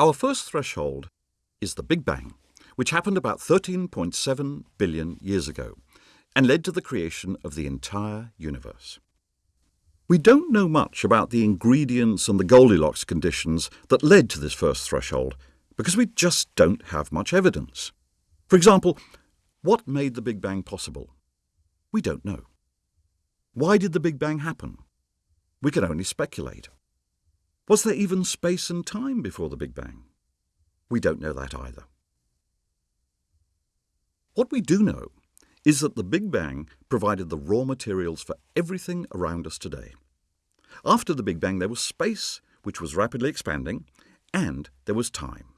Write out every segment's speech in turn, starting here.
Our first threshold is the Big Bang, which happened about 13.7 billion years ago and led to the creation of the entire universe. We don't know much about the ingredients and the Goldilocks conditions that led to this first threshold because we just don't have much evidence. For example, what made the Big Bang possible? We don't know. Why did the Big Bang happen? We can only speculate. Was there even space and time before the Big Bang? We don't know that either. What we do know is that the Big Bang provided the raw materials for everything around us today. After the Big Bang, there was space, which was rapidly expanding, and there was time.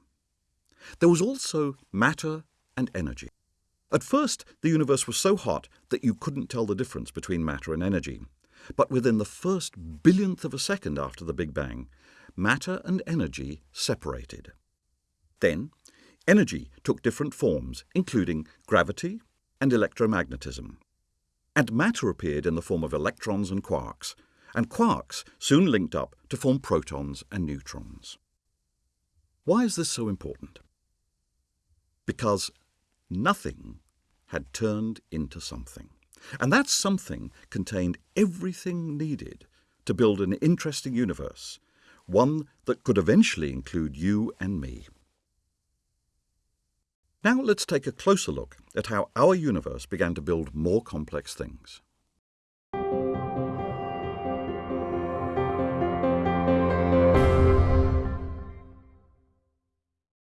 There was also matter and energy. At first, the universe was so hot that you couldn't tell the difference between matter and energy. But within the first billionth of a second after the Big Bang, matter and energy separated. Then, energy took different forms, including gravity and electromagnetism. And matter appeared in the form of electrons and quarks, and quarks soon linked up to form protons and neutrons. Why is this so important? Because nothing had turned into something. And that something contained everything needed to build an interesting universe, one that could eventually include you and me. Now let's take a closer look at how our universe began to build more complex things.